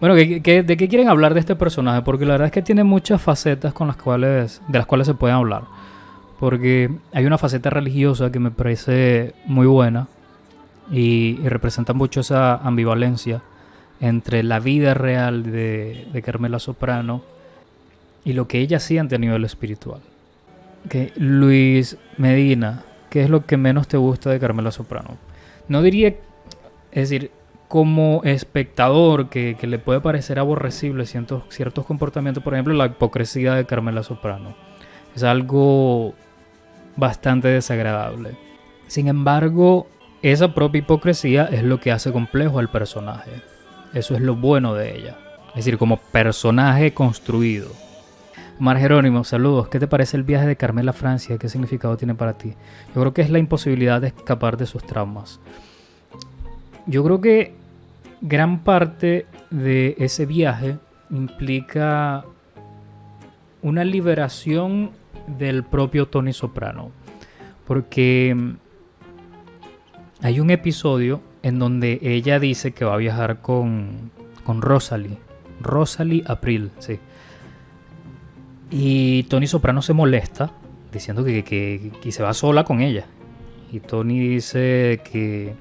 Bueno, ¿qué- qué- de qué quieren hablar de este personaje? Porque la verdad es que tiene muchas facetas con las cuales, de las cuales se pueden hablar. Porque hay una faceta religiosa que me parece muy buena y, y representa mucho esa ambivalencia entre la vida real de, de Carmela Soprano y lo que ella siente a nivel espiritual. Luis Medina, ¿qué es lo que menos te gusta de Carmela Soprano? No diría, es decir, como espectador que, que le puede parecer aborrecible ciertos, ciertos comportamientos, por ejemplo, la hipocresía de Carmela Soprano. Es algo bastante desagradable. Sin embargo, esa propia hipocresía es lo que hace complejo al personaje. Eso es lo bueno de ella. Es decir, como personaje construido. Omar Jerónimo, saludos. ¿Qué te parece el viaje de Carmela a Francia? ¿Qué significado tiene para ti? Yo creo que es la imposibilidad de escapar de sus traumas. Yo creo que gran parte de ese viaje implica una liberación del propio Tony Soprano. Porque mm, hay un episodio en donde ella dice que va a viajar con, con Rosalie. Rosalie April, sí. Y Tony Soprano se molesta diciendo que, que- que se va sola con ella. Y Tony dice que,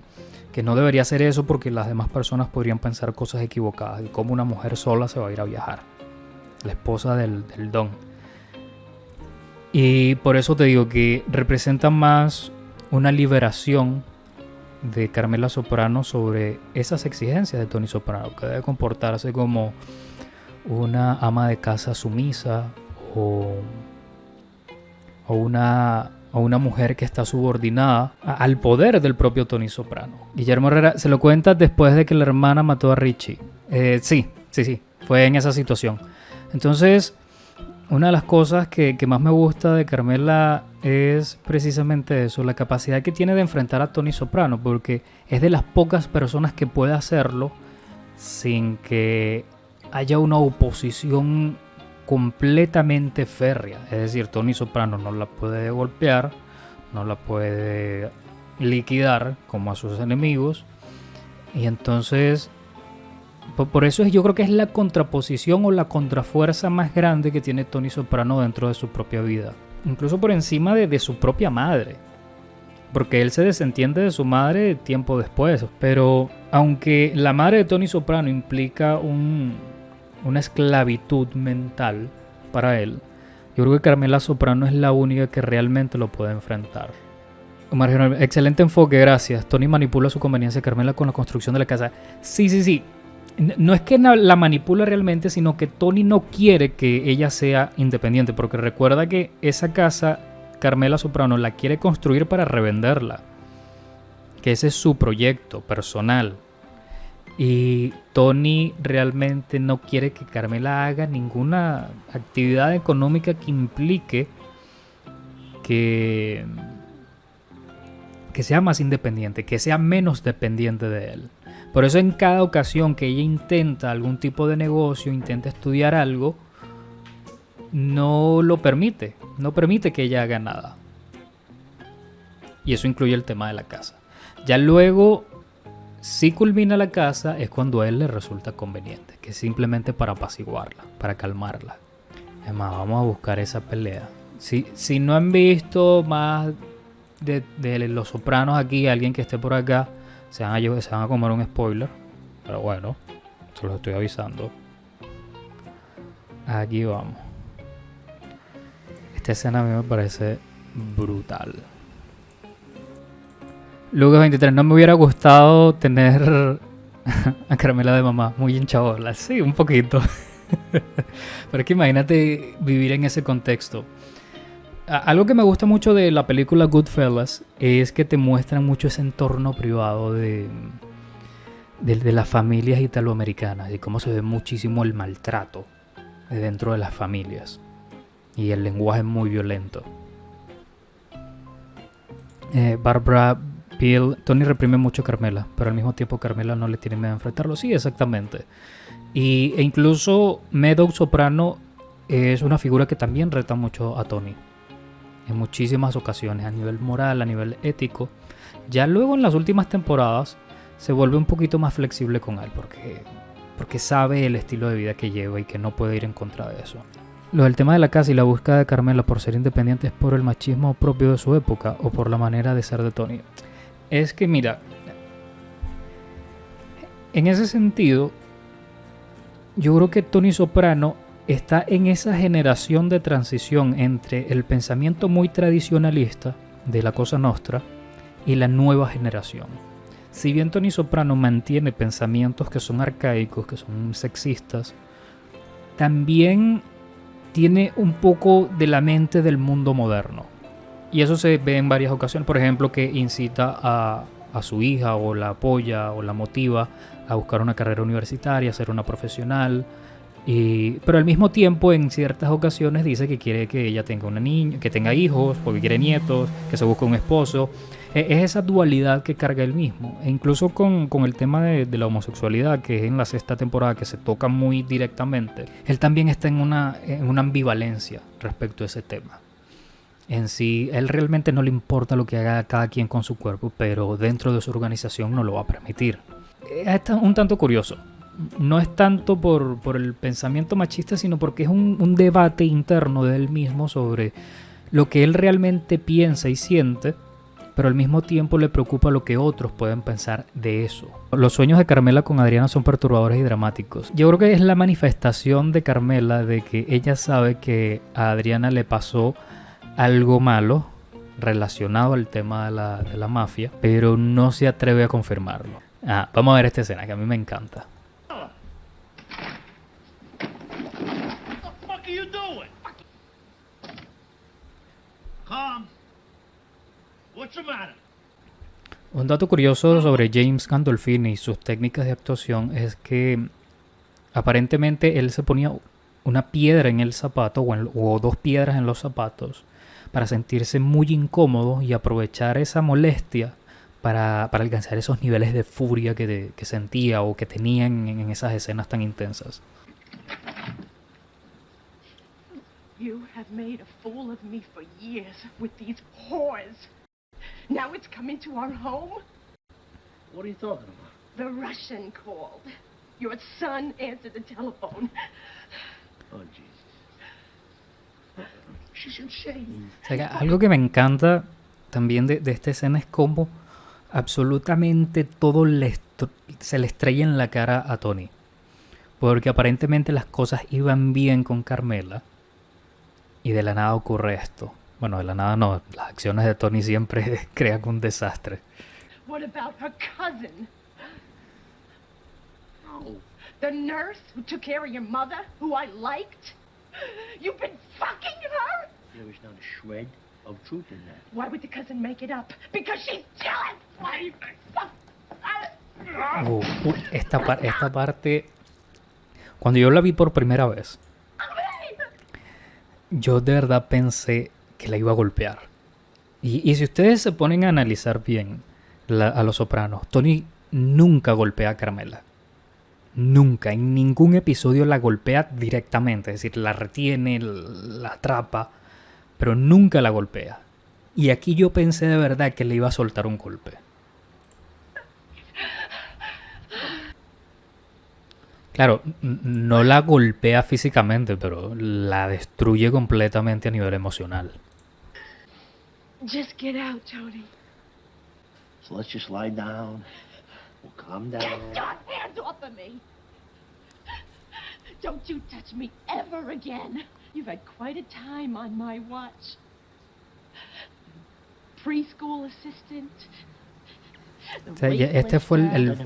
que no debería hacer eso porque las demás personas podrían pensar cosas equivocadas. Y cómo una mujer sola se va a ir a viajar. La esposa del, del Don. Y por eso te digo que representa más una liberación de Carmela Soprano sobre esas exigencias de Tony Soprano, que debe comportarse como una ama de casa sumisa o, o una, o una mujer que está subordinada a- al poder del propio Tony Soprano. Guillermo Herrera se lo cuenta después de que la hermana mató a Richie. Eh, sí, sí, sí, fue en esa situación. Entonces, una de las cosas que, que más me gusta de Carmela es precisamente eso, la capacidad que tiene de enfrentar a Tony Soprano, porque es de las pocas personas que puede hacerlo sin que haya una oposición completamente férrea. Es decir, Tony Soprano no la puede golpear, no la puede liquidar como a sus enemigos, y entonces por, eso es, yo creo que es la contraposición o la contrafuerza más grande que tiene Tony Soprano dentro de su propia vida. Incluso por encima de, de su propia madre. Porque él se desentiende de su madre tiempo después. Pero aunque la madre de Tony Soprano implica un- una esclavitud mental para él, yo creo que Carmela Soprano es la única que realmente lo puede enfrentar. Omar excelente enfoque, gracias. Tony manipula su conveniencia Carmela con la construcción de la casa. Sí, sí, sí. No es que la manipula realmente, sino que Tony no quiere que ella sea independiente, porque recuerda que esa casa, Carmela Soprano, la quiere construir para revenderla. Que ese es su proyecto personal. Y Tony realmente no quiere que Carmela haga ninguna actividad económica que implique que, que sea más independiente, que sea menos dependiente de él. Por eso en cada ocasión que ella intenta algún tipo de negocio, intenta estudiar algo, no lo permite, no permite que ella haga nada. Y eso incluye el tema de la casa. Ya luego, si culmina la casa, es cuando a él le resulta conveniente, que es simplemente para apaciguarla, para calmarla. Es más, vamos a buscar esa pelea. Si, si no han visto más de, Los Sopranos aquí, alguien que esté por acá, se van, a, se van a comer un spoiler. Pero bueno, se los estoy avisando. Aquí vamos. Esta escena a mí me parece brutal. Lucas 23, no me hubiera gustado tener a Carmela de mamá, muy hinchabola. Sí, un poquito. Pero es que imagínate vivir en ese contexto. Algo que me gusta mucho de la película Goodfellas es que te muestran mucho ese entorno privado de, de, las familias italoamericanas y cómo se ve muchísimo el maltrato de dentro de las familias y el lenguaje muy violento. Eh, Barbara Tony reprime mucho a Carmela, pero al mismo tiempo Carmela no le tiene miedo a enfrentarlo. Sí, exactamente. Y, e incluso Meadow Soprano es una figura que también reta mucho a Tony. En muchísimas ocasiones, a nivel moral, a nivel ético. Ya luego en las últimas temporadas se vuelve un poquito más flexible con él, porque porque sabe el estilo de vida que lleva y que no puede ir en contra de eso. Lo del tema de la casa y la búsqueda de Carmela por ser independiente es por el machismo propio de su época o por la manera de ser de Tony. Es que mira, en ese sentido, yo creo que Tony Soprano está en esa generación de transición entre el pensamiento muy tradicionalista de la Cosa Nostra y la nueva generación. Si bien Tony Soprano mantiene pensamientos que son arcaicos, que son sexistas, también tiene un poco de la mente del mundo moderno. Y eso se ve en varias ocasiones, por ejemplo, que incita a, su hija o la apoya o la motiva a buscar una carrera universitaria, a ser una profesional, pero al mismo tiempo, en ciertas ocasiones dice que quiere que ella tenga una niña, que tenga hijos, porque quiere nietos, que se busque un esposo. E, es esa dualidad que carga él mismo. E incluso con, el tema de, la homosexualidad, que es en la sexta temporada que se toca muy directamente, él también está en una ambivalencia respecto a ese tema. En sí, él realmente no le importa lo que haga cada quien con su cuerpo, pero dentro de su organización no lo va a permitir. Es un tanto curioso no es tanto por, el pensamiento machista, sino porque es un, debate interno de él mismo sobre lo que él realmente piensa y siente, pero al mismo tiempo le preocupa lo que otros pueden pensar de eso. Los sueños de Carmela con Adriana son perturbadores y dramáticos. Yo creo que es la manifestación de Carmela de que ella sabe que a Adriana le pasó algo malo relacionado al tema de la, de la mafia, pero no se atreve a confirmarlo. Ah, vamos a ver esta escena que a mí me encanta. Un dato curioso sobre James Gandolfini y sus técnicas de actuación es que aparentemente él se ponía una piedra en el zapato o, dos piedras en los zapatos para sentirse muy incómodo y aprovechar esa molestia para, alcanzar esos niveles de furia que, sentía o que tenía en, en esas escenas tan intensas. You have made a fool of me for years with these whores. Now it's coming to our home? What are you talking about? The Russian called. Your son answered the telephone. Oh, Jesus. Algo que me encanta también de, de esta escena es cómo absolutamente todo se le estrella en la cara a Tony. Porque aparentemente las cosas iban bien con Carmela y de la nada ocurre esto. Bueno, de la nada no, las acciones de Tony siempre crean un desastre. What about her cousin? Oh. The nurse who took care of your mother, who I liked? You've been fucking her? There was not a shred of truth in that. Why would the cousin make it up? Because she's jealous! Why? Uh, uh, esta, par esta parte, cuando yo la vi por primera vez, yo de verdad pensé que la iba a golpear. Y, si ustedes se ponen a analizar bien a los sopranos, Tony nunca golpea a Carmela. Nunca, en ningún episodio la golpea directamente, es decir, la retiene, la atrapa, pero nunca la golpea. Y aquí yo pensé de verdad que le iba a soltar un golpe. Claro, no la golpea físicamente, pero la destruye completamente a nivel emocional. Just get out, Tony. So let's just lie down. We'll calm down. Get your hands off of me! Don't you touch me ever again. You've had quite a time on my watch. Preschool assistant, este fue el,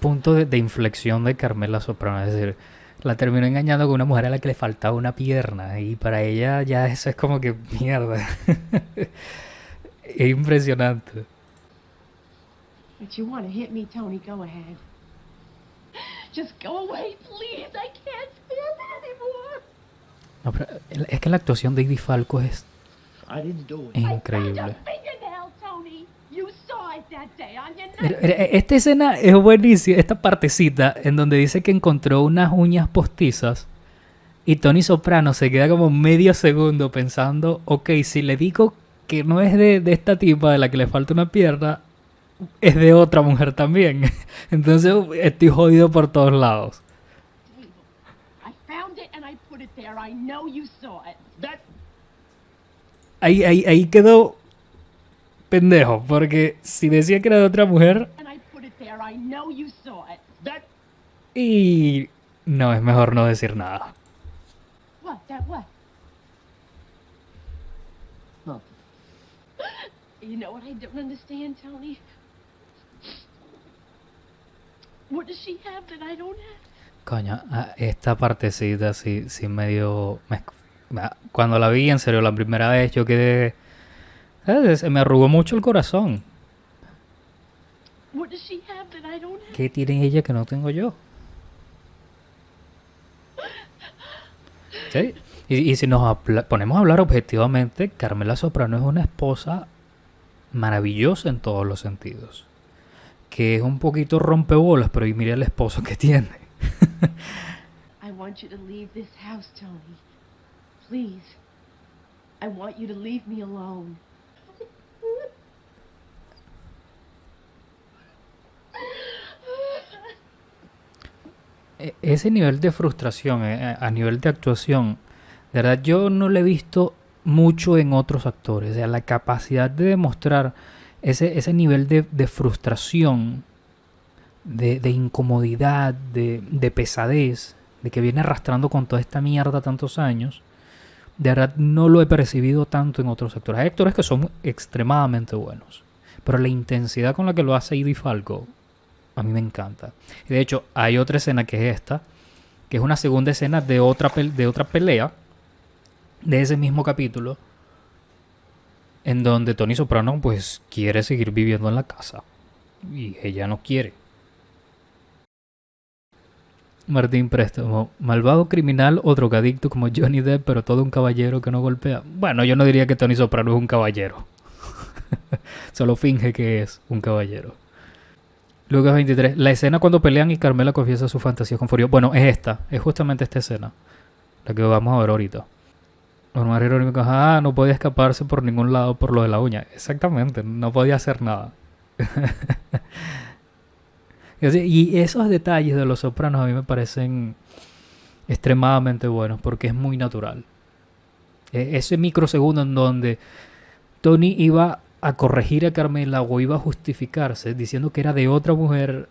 punto de, inflexión de Carmela Soprano. Es decir, la terminó engañando con una mujer a la que le faltaba una pierna. Y para ella ya eso es como que mierda. es impresionante. Es que la actuación de Eddie Falco es increíble. Esta escena es buenísima, esta partecita en donde dice que encontró unas uñas postizas y Tony Soprano se queda como medio segundo pensando, ok, si le digo que no es de, esta tipa de la que le falta una pierna, es de otra mujer también. Entonces estoy jodido por todos lados. I found it and I put it there. I know you saw it. That Ahí, ahí, ahí quedó pendejo, porque si decía que era de otra mujer, And I put it there. I know you saw it. that y no, es mejor no decir nada. You know what I don't understand, Tony? What does she have that I don't have? Coño, ah, esta partecita sí, sí medio... me- cuando la vi, en serio, la primera vez yo quedé... eh, Se me arrugó mucho el corazón. ¿Qué tiene ella que no tengo yo? Sí. Y, y si nos ponemos a hablar objetivamente, Carmela Soprano es una esposa maravillosa en todos los sentidos. Que es un poquito rompebolas, pero y mira el esposo que tiene. I want you to leave this house, Tony. Please. I want you to leave me alone. E- ese nivel de frustración eh, a nivel de actuación, de verdad yo no lo he visto mucho en otros actores. O sea, la capacidad de demostrar ese, ese nivel de, de frustración, de, de incomodidad, de, de pesadez, de que viene arrastrando con toda esta mierda tantos años, de verdad no lo he percibido tanto en otros actores. Hay actores que son extremadamente buenos, pero la intensidad con la que lo hace Edie Falco a mí me encanta. Y de hecho, hay otra escena que es esta, que es una segunda escena de otra, de otra pelea de ese mismo capítulo, en donde Tony Soprano pues quiere seguir viviendo en la casa y ella no quiere. Martín Préstamo, malvado criminal o drogadicto como Johnny Depp, pero todo un caballero que no golpea. Bueno, yo no diría que Tony Soprano es un caballero. Solo finge que es un caballero. Lucas 23. La escena cuando pelean y Carmela confiesa su fantasía con Furio. Bueno, es esta. Es justamente esta escena. La que vamos a ver ahorita. Omar Irónico, ah, no podía escaparse por ningún lado por lo de la uña. Exactamente, no podía hacer nada. y esos detalles de los sopranos a mí me parecen extremadamente buenos porque es muy natural. E- ese microsegundo en donde Tony iba a corregir a Carmela o iba a justificarse diciendo que era de otra mujer,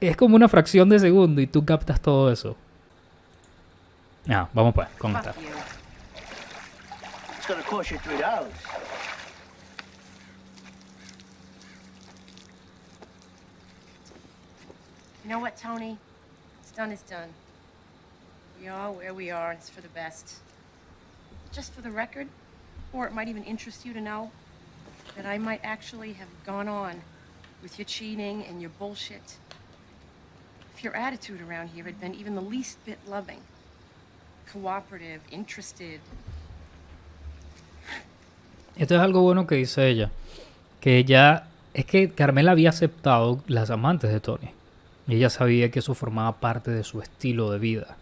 es como una fracción de segundo y tú captas todo eso. Ah, vamos pues, con esta. It's gonna cost you three dollars. You know what, Tony? It's done is done. We are where we are, and it's for the best. Just for the record, or it might even interest you to know, that I might actually have gone on with your cheating and your bullshit if your attitude around here had been even the least bit loving, cooperative, interested. Esto es algo bueno que dice ella. Que ella. Es que Carmela había aceptado las amantes de Tony. Y ella sabía que eso formaba parte de su estilo de vida.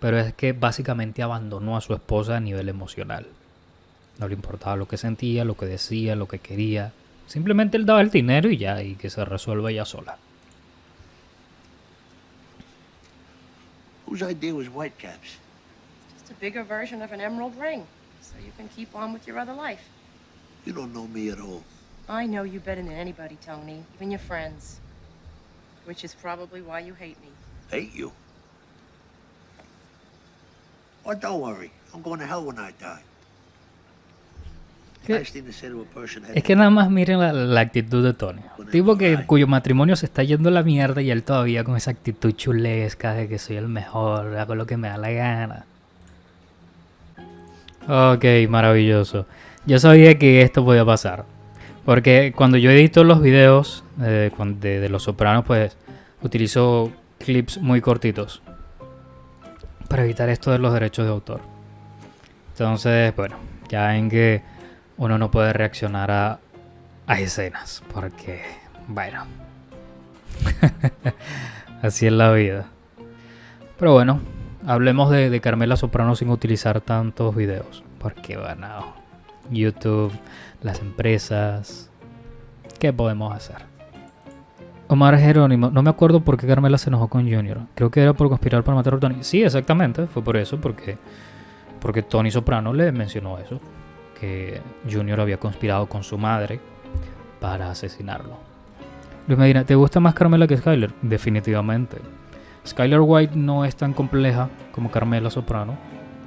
Pero es que básicamente abandonó a su esposa a nivel emocional. No le importaba lo que sentía, lo que decía, lo que quería. Simplemente él daba el dinero y ya, y que se resuelva ella sola. Whose idea was Whitecaps? Just a bigger version of an emerald ring, so you can keep on with your other life. You don't know me at all. I know you better than anybody, Tony, even your friends. Which is probably why you hate me. Hate you. Oh, don't worry. I'm going to hell when I die. ¿Qué? Nice thing to say to a person. Es que nada más miren la, la actitud de Tony. Tipo que cuyo matrimonio se está yendo a la mierda y él todavía con esa actitud chulesca de que soy el mejor, hago lo que me da la gana. Ok, maravilloso. Yo sabía que esto podía pasar. Porque cuando yo edito los videos eh, de, de Los Sopranos, pues utilizo clips muy cortitos. Para evitar esto de los derechos de autor. Entonces, bueno, ya ven que uno no puede reaccionar a, a escenas. Porque, bueno. Así es la vida. Pero bueno, hablemos de, Carmela Soprano sin utilizar tantos videos. Porque, bueno, YouTube, las empresas, ¿qué podemos hacer? Omar Jerónimo, no me acuerdo por qué Carmela se enojó con Junior. Creo que era por conspirar para matar a Tony. Sí, exactamente, fue por eso, porque, porque Tony Soprano le mencionó eso, que Junior había conspirado con su madre para asesinarlo. Luis Medina, ¿te gusta más Carmela que Skyler? Definitivamente. Skyler White no es tan compleja como Carmela Soprano.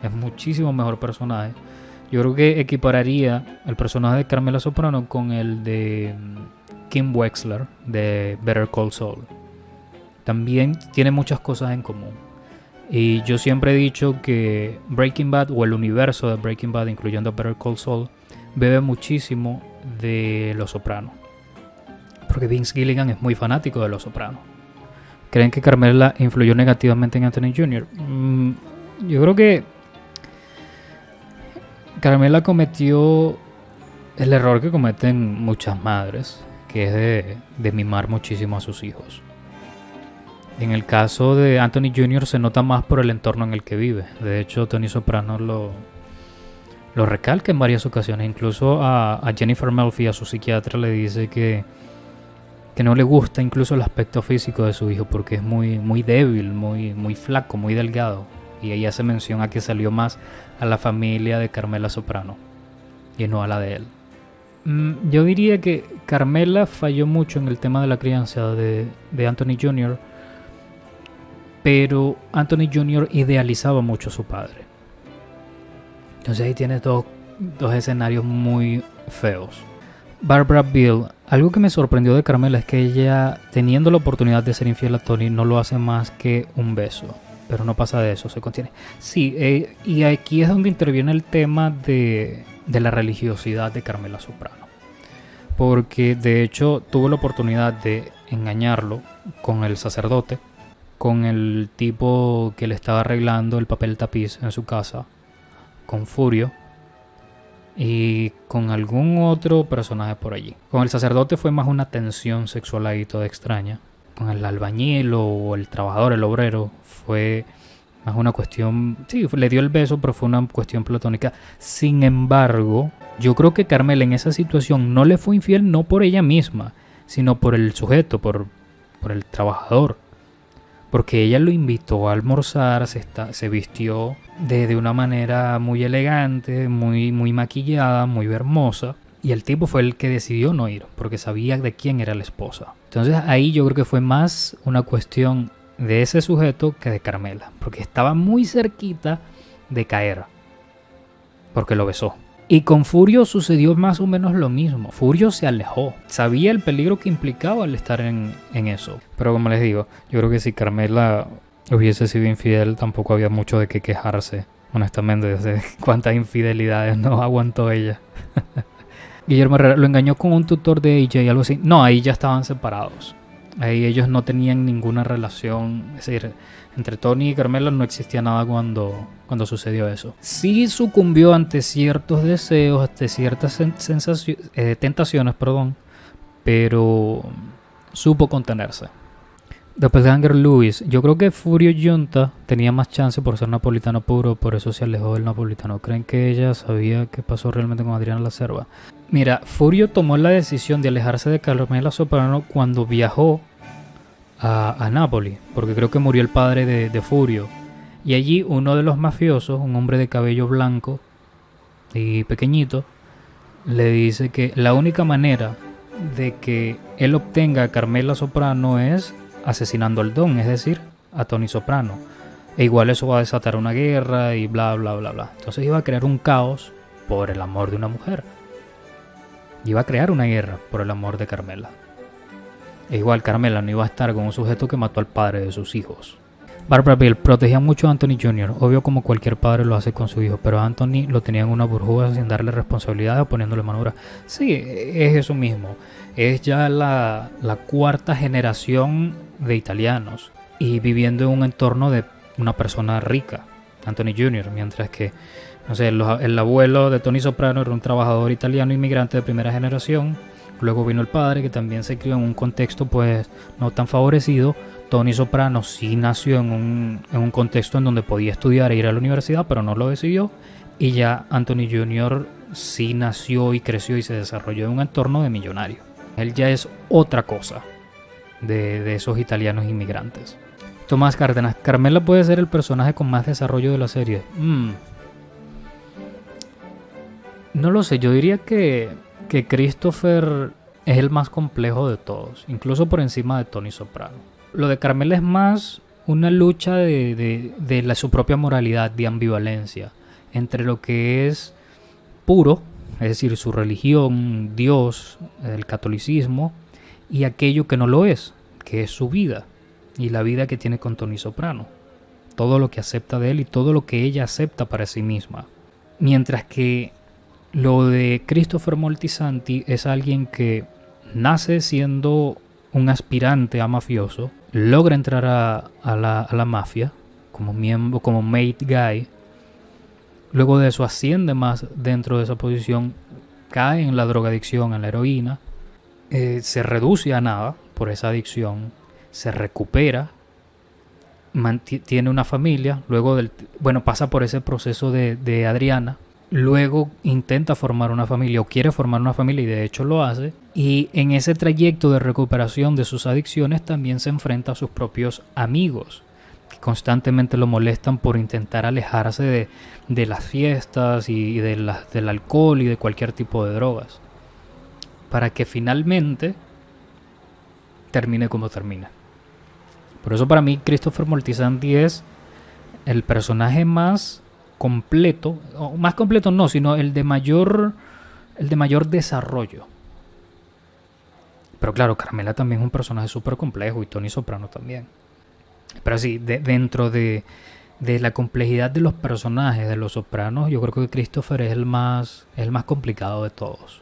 Es muchísimo mejor personaje. Yo creo que equipararía el personaje de Carmela Soprano con el de mm, Kim Wexler de Better Call Saul. También tiene muchas cosas en común. Y yo siempre he dicho que Breaking Bad o el universo de Breaking Bad, incluyendo Better Call Saul, bebe muchísimo de Los Sopranos. Porque Vince Gilligan es muy fanático de Los Sopranos. ¿Creen que Carmela influyó negativamente en Anthony Jr.? Mm, yo creo que Carmela cometió el error que cometen muchas madres, que es de, mimar muchísimo a sus hijos. En el caso de Anthony Jr. se nota más por el entorno en el que vive. De hecho, Tony Soprano lo, lo recalca en varias ocasiones. Incluso a, a Jennifer Melfi, a su psiquiatra, le dice que, que no le gusta incluso el aspecto físico de su hijo porque es muy, muy débil, muy, muy flaco, muy delgado. Y ella hace mención a que salió más a la familia de Carmela Soprano y no a la de él. Mm, Yo diría que Carmela falló mucho en el tema de la crianza de, de Anthony Jr., pero Anthony Jr. idealizaba mucho a su padre. Entonces ahí tienes dos, dos escenarios muy feos. Barbara Bill, algo que me sorprendió de Carmela es que ella, teniendo la oportunidad de ser infiel a Tony, no lo hace más que un beso. Pero no pasa de eso, se contiene. Sí, eh, y aquí es donde interviene el tema de, de la religiosidad de Carmela Soprano. Porque de hecho tuvo la oportunidad de engañarlo con el sacerdote, con el tipo que le estaba arreglando el papel tapiz en su casa, con Furio, y con algún otro personaje por allí. Con el sacerdote fue más una tensión sexual ahí toda extraña. Con el albañil o el trabajador, el obrero, fue más una cuestión... Sí, le dio el beso, pero fue una cuestión platónica. Sin embargo, yo creo que Carmela en esa situación no le fue infiel no por ella misma, sino por el sujeto, por, por el trabajador. Porque ella lo invitó a almorzar, se, está, se vistió de, de una manera muy elegante, muy, muy maquillada, muy hermosa. Y el tipo fue el que decidió no ir, porque sabía de quién era la esposa. Entonces ahí yo creo que fue más una cuestión de ese sujeto que de Carmela, porque estaba muy cerquita de caer, porque lo besó. Y con Furio sucedió más o menos lo mismo. Furio se alejó. Sabía el peligro que implicaba el estar en, en, eso. Pero como les digo, yo creo que si Carmela hubiese sido infiel, tampoco había mucho de qué quejarse. Honestamente, de cuántas infidelidades no aguantó ella. Guillermo Herrera lo engañó con un tutor de ella y algo así. No, ahí ya estaban separados. Ahí ellos no tenían ninguna relación. Es decir, entre Tony y Carmela no existía nada cuando, cuando sucedió eso. Sí sucumbió ante ciertos deseos, ante ciertas eh, tentaciones, perdón, pero supo contenerse. Doppelganger Lewis, yo creo que Furio Junta tenía más chance por ser napolitano puro, por eso se alejó del napolitano. ¿Creen que ella sabía qué pasó realmente con Adriana La Cerva? Mira, Furio tomó la decisión de alejarse de Carmela Soprano cuando viajó a, a Nápoli, porque creo que murió el padre de, de, Furio. Y allí uno de los mafiosos, un hombre de cabello blanco y pequeñito, le dice que la única manera de que él obtenga a Carmela Soprano es asesinando al Don, es decir, a Tony Soprano. E igual eso va a desatar una guerra y bla, bla, bla, bla. Entonces iba a crear un caos por el amor de una mujer. Iba a crear una guerra por el amor de Carmela. E igual Carmela no iba a estar con un sujeto que mató al padre de sus hijos. Barbara Bill protegía mucho a Anthony Jr., obvio como cualquier padre lo hace con su hijo, pero a Anthony lo tenía en una burbuja sin darle responsabilidad o poniéndole manura. Sí, es eso mismo. Es ya la, cuarta generación de italianos y viviendo en un entorno de una persona rica, Anthony Jr., mientras que, no sé, el abuelo de Tony Soprano era un trabajador italiano inmigrante de primera generación, luego vino el padre que también se crió en un contexto pues no tan favorecido, Tony Soprano sí nació en un, en un contexto en donde podía estudiar e ir a la universidad, pero no lo decidió, y ya Anthony Jr. sí nació y creció y se desarrolló en un entorno de millonario. Él ya es otra cosa de, de esos italianos inmigrantes. Tomás Cárdenas, Carmela puede ser el personaje con más desarrollo de la serie. Mm. No lo sé, yo diría que, que Christopher es el más complejo de todos, incluso por encima de Tony Soprano. Lo de Carmela es más una lucha de, de- de la, su propia moralidad, de ambivalencia, entre lo que es puro, es decir, su religión, Dios, el catolicismo, y aquello que no lo es, que es su vida, y la vida que tiene con Tony Soprano. Todo lo que acepta de él y todo lo que ella acepta para sí misma. Mientras que lo de Christopher Moltisanti es alguien que nace siendo un aspirante a mafioso, logra entrar a, la, mafia como miembro, como mate guy, luego de eso asciende más dentro de esa posición, cae en la drogadicción, en la heroína, eh, se reduce a nada por esa adicción, se recupera, tiene una familia, luego del, bueno, pasa por ese proceso de Adriana, luego intenta formar una familia o quiere formar una familia y de hecho lo hace, y en ese trayecto de recuperación de sus adicciones también se enfrenta a sus propios amigos, que constantemente lo molestan por intentar alejarse de, de las fiestas y de del alcohol y de cualquier tipo de drogas, para que finalmente termine como termina. Por eso para mí Christopher Moltisanti es el personaje más completo, o más completo no, sino el de mayor el de mayor desarrollo. Pero claro, Carmela también es un personaje súper complejo y Tony Soprano también. Pero sí, de- dentro de, de la complejidad de los personajes de los Sopranos, yo creo que Christopher es el más, el más complicado de todos.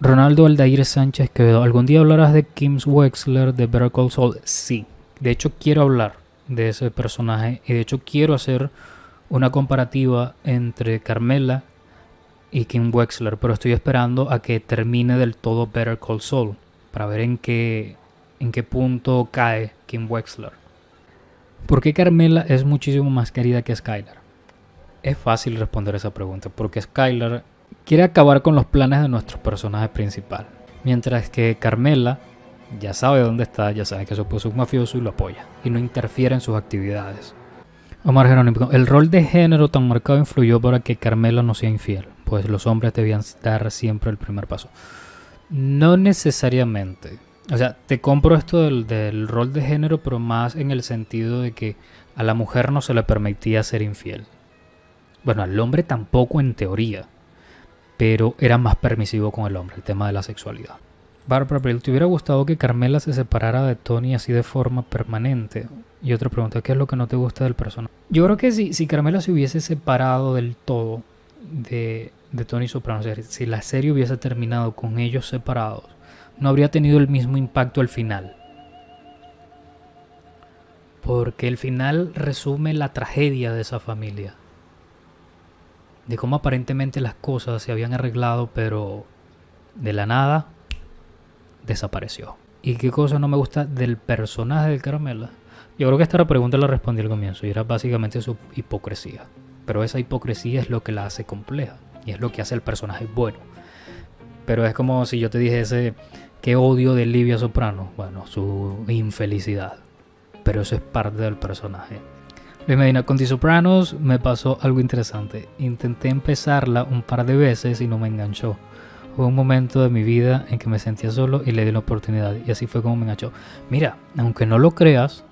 Ronaldo Aldair Sánchez Quevedo, ¿algún día hablarás de Kim Wexler de Better Call? Sí, de hecho quiero hablar de ese personaje y de hecho quiero hacer una comparativa entre Carmela y Kim Wexler, pero estoy esperando a que termine del todo Better Call Saul para ver en qué, en qué punto cae Kim Wexler. ¿Por qué Carmela es muchísimo más querida que Skylar? Es fácil responder esa pregunta, porque Skylar quiere acabar con los planes de nuestro personaje principal, mientras que Carmela ya sabe dónde está, ya sabe que su esposo es un mafioso y lo apoya, y no interfiere en sus actividades. Omar Jerónimo, el rol de género tan marcado influyó para que Carmela no sea infiel, pues los hombres debían dar siempre el primer paso. No necesariamente. O sea, te compro esto del, rol de género, pero más en el sentido de que a la mujer no se le permitía ser infiel. Bueno, al hombre tampoco en teoría, pero era más permisivo con el hombre, el tema de la sexualidad. Barbara Brill, ¿te hubiera gustado que Carmela se separara de Tony así de forma permanente? Y otra pregunta, ¿qué es lo que no te gusta del personaje? Yo creo que si, si se hubiese separado del todo de, de Tony Soprano, si la serie hubiese terminado con ellos separados, no habría tenido el mismo impacto al final. Porque el final resume la tragedia de esa familia. De cómo aparentemente las cosas se habían arreglado, pero de la nada desapareció. ¿Y qué cosa no me gusta del personaje de Carmela? Yo creo que esta pregunta la respondí al comienzo y era básicamente su hipocresía. Pero esa hipocresía es lo que la hace compleja y es lo que hace el personaje bueno. Pero es como si yo te dijese qué odio de Livia Soprano. Bueno, su infelicidad. Pero eso es parte del personaje. Luis Medina, con The Sopranos me pasó algo interesante. Intenté empezarla un par de veces y no me enganchó. Hubo un momento de mi vida en que me sentía solo y le di la oportunidad. Y así fue como me enganchó. Mira, aunque no lo creas,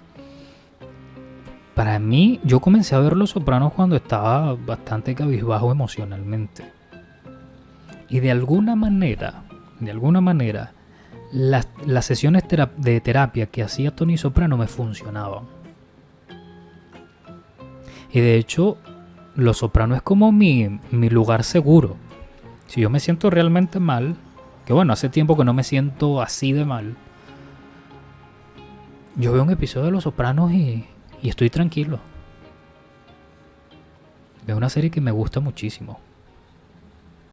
para mí, yo comencé a ver Los Sopranos cuando estaba bastante cabizbajo emocionalmente. Y de alguna manera, de alguna manera, las, las sesiones de terapia que hacía Tony Soprano me funcionaban. Y de hecho, Los Soprano es como mi, mi lugar seguro. Si yo me siento realmente mal, que bueno, hace tiempo que no me siento así de mal, yo veo un episodio de Los Sopranos y, y estoy tranquilo. Veo una serie que me gusta muchísimo.